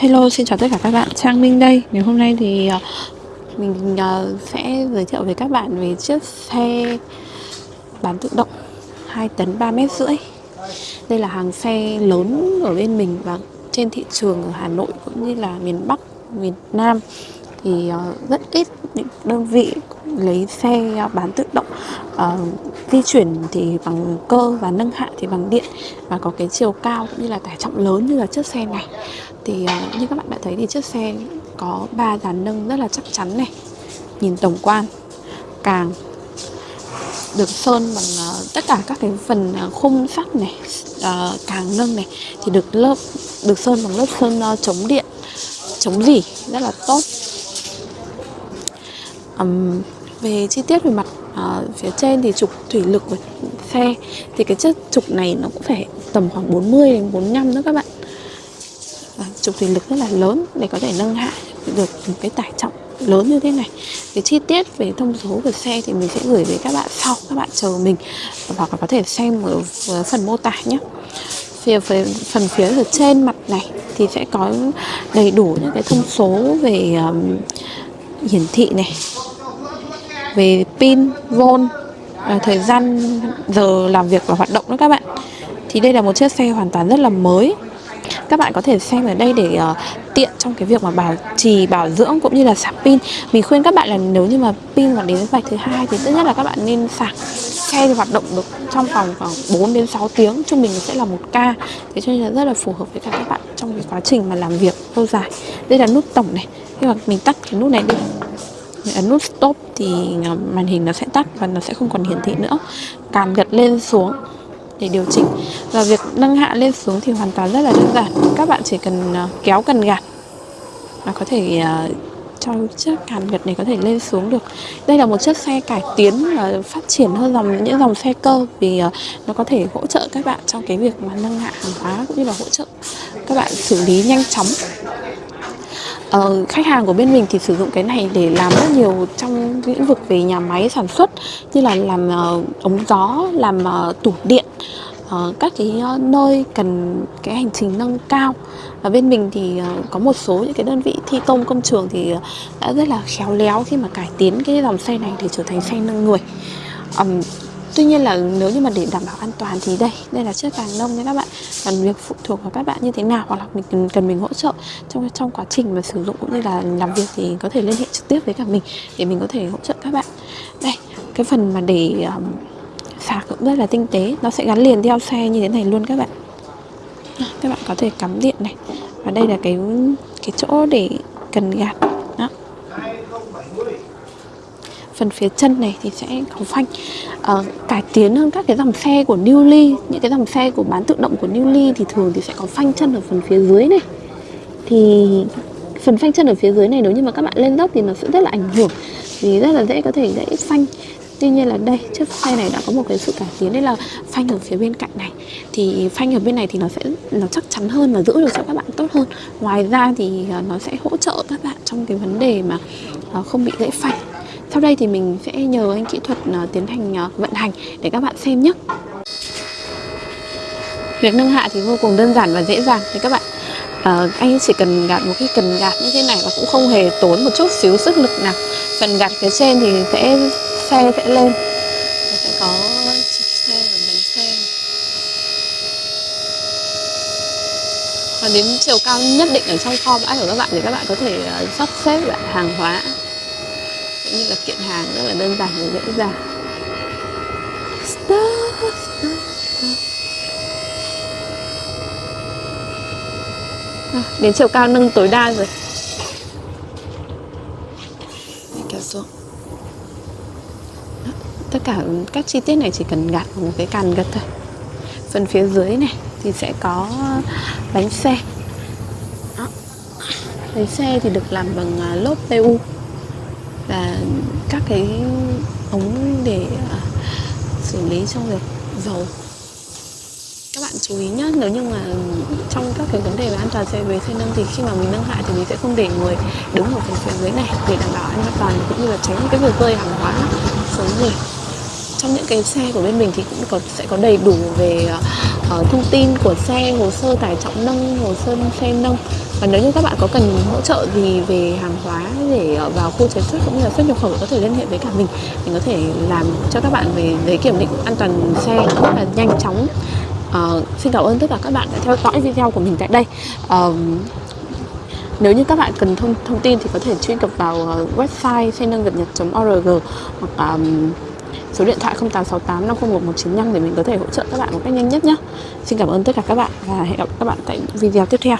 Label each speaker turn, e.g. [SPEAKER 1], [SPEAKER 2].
[SPEAKER 1] Hello, xin chào tất cả các bạn, Trang Minh đây. Ngày hôm nay thì ờ, mình ờ, sẽ giới thiệu với các bạn về chiếc xe bán tự động 2 tấn 3 mét rưỡi. Đây là hàng xe lớn ở bên mình và trên thị trường ở Hà Nội cũng như là miền Bắc, miền Nam. Thì ờ, rất ít những đơn vị lấy xe bán tự động uh, di chuyển thì bằng cơ và nâng hạ thì bằng điện và có cái chiều cao cũng như là tải trọng lớn như là chiếc xe này thì uh, như các bạn đã thấy thì chiếc xe có ba dàn nâng rất là chắc chắn này. Nhìn tổng quan càng được sơn bằng uh, tất cả các cái phần uh, khung sắt này uh, càng nâng này thì được lớp được sơn bằng lớp sơn uh, chống điện chống dỉ rất là tốt. Um, về chi tiết về mặt uh, phía trên thì trục thủy lực của xe thì cái chiếc trục này nó cũng phải tầm khoảng 40 đến 45 nữa các bạn và thể lực rất là lớn để có thể nâng hạ được một cái tải trọng lớn như thế này cái chi tiết về thông số của xe thì mình sẽ gửi về các bạn sau các bạn chờ mình hoặc là có thể xem ở phần mô tả nhé phía phần, phía ở trên mặt này thì sẽ có đầy đủ những cái thông số về um, hiển thị này về pin, volt, à, thời gian giờ làm việc và hoạt động đó các bạn. Thì đây là một chiếc xe hoàn toàn rất là mới. Các bạn có thể xem ở đây để uh, tiện trong cái việc mà bảo trì, bảo dưỡng cũng như là sạc pin. Mình khuyên các bạn là nếu như mà pin mà đến vạch thứ hai thì tốt nhất là các bạn nên sạc xe thì hoạt động được trong vòng khoảng 4 đến 6 tiếng trung bình sẽ là một ca thế cho nên là rất là phù hợp với cả các bạn trong cái quá trình mà làm việc lâu dài. Đây là nút tổng này. Khi mà mình tắt cái nút này đi ấn nút stop thì à, màn hình nó sẽ tắt và nó sẽ không còn hiển thị nữa. Càn gật lên xuống để điều chỉnh. Và việc nâng hạ lên xuống thì hoàn toàn rất là đơn giản. Các bạn chỉ cần ờ, kéo cần gạt và có thể ờ, cho chiếc càn gật này có thể lên xuống được. Đây là một chiếc xe cải tiến và phát triển hơn dòng, những dòng xe cơ vì ờ, nó có thể hỗ trợ các bạn trong cái việc mà nâng hạ hàng hóa cũng như là hỗ trợ các bạn xử lý nhanh chóng uh, khách hàng của bên mình thì sử dụng cái này để làm rất nhiều trong lĩnh vực về nhà máy sản xuất như là làm uh, ống gió làm uh, tủ điện uh, các cái uh, nơi cần cái hành trình nâng cao. Và bên mình thì uh, có một số những cái đơn vị thi công công trường thì uh, đã rất là khéo léo khi mà cải tiến cái dòng xe này để trở thành xe nâng người. Um, Tuy nhiên là nếu như mà để đảm bảo an toàn thì đây, đây là chiếc càng nông nha các bạn. Còn việc phụ thuộc vào các bạn như thế nào hoặc là mình cần, cần mình hỗ trợ trong trong quá trình mà sử dụng cũng như là làm việc thì có thể liên hệ trực tiếp với cả mình để mình có thể hỗ trợ các bạn. Đây, cái phần mà để um, sạc cũng rất là tinh tế Nó sẽ gắn liền theo xe như thế này luôn các bạn. Các bạn có thể cắm điện này Và đây là cái cái chỗ để cần gạt Đó phần phía chân này thì sẽ có phanh. Uh, cải tiến hơn các cái dòng xe của Newly những cái dòng xe của bán tự động của Newly thì thường thì sẽ có phanh chân ở phần phía dưới này. Thì phần phanh chân ở phía dưới này nếu như mà các bạn lên dốc thì nó sẽ rất là ảnh hưởng vì rất là dễ có thể dễ phanh. Tuy nhiên là đây chiếc xe này đã có một cái sự cải tiến đấy là phanh ở phía bên cạnh này. Thì phanh ở bên này thì nó sẽ nó chắc chắn hơn và giữ được cho các bạn tốt hơn. Ngoài ra thì ờ, nó sẽ hỗ trợ các bạn trong cái vấn đề mà ờ, không bị dễ phanh sau đây thì mình sẽ nhờ anh kỹ thuật ờ, tiến hành ờ, vận hành để các bạn xem nhé. Việc nâng hạ thì vô cùng đơn giản và dễ dàng thì các bạn à, anh chỉ cần gạt một cái cần gạt như thế này và cũng không hề tốn một chút xíu sức lực nào. Phần gạt phía trên thì sẽ xe sẽ lên sẽ có trục xe và bánh xe và đến chiều cao nhất định ở trong kho bãi của các bạn thì các bạn có thể sắp xếp lại hàng hóa cũng như là kiện hàng rất là đơn giản và dễ dàng. Stop, stop, stop. À, đến chiều cao nâng tối đa rồi. Kéo xuống Đó, tất cả các chi tiết này chỉ cần gạt vào một cái càn gật thôi. Phần phía dưới này thì sẽ có bánh xe. Đó. bánh xe thì được làm bằng à, lốp PU và các cái ống để à, xử lý trong việc dầu. Các bạn chú ý nhé nếu như mà trong các cái vấn đề về an toàn xe về xe nâng thì khi mà mình nâng hạ thì mình sẽ không để người đứng ở phần phía dưới này để đảm bảo an toàn cũng như là tránh cái việc rơi hàng hóa xuống người trong những cái xe của bên mình thì cũng có sẽ có đầy đủ về uh, thông tin của xe hồ sơ tải trọng nâng hồ sơ xe nâng và nếu như các bạn có cần hỗ trợ gì về hàng hóa để ờ, vào khu chế xuất cũng như là xuất nhập khẩu có thể liên hệ với cả mình mình có thể làm cho các bạn về giấy kiểm định an toàn xe rất là nhanh chóng uh, xin cảm ơn tất cả các bạn đã theo dõi video của mình tại đây uh, nếu như các bạn cần thông thông tin thì có thể truy cập vào uh, website xe nâng nhật org hoặc um, số điện thoại 0868 501 195 để mình có thể hỗ trợ các bạn một cách nhanh nhất nhé. Xin cảm ơn tất cả các bạn và hẹn gặp các bạn tại video tiếp theo.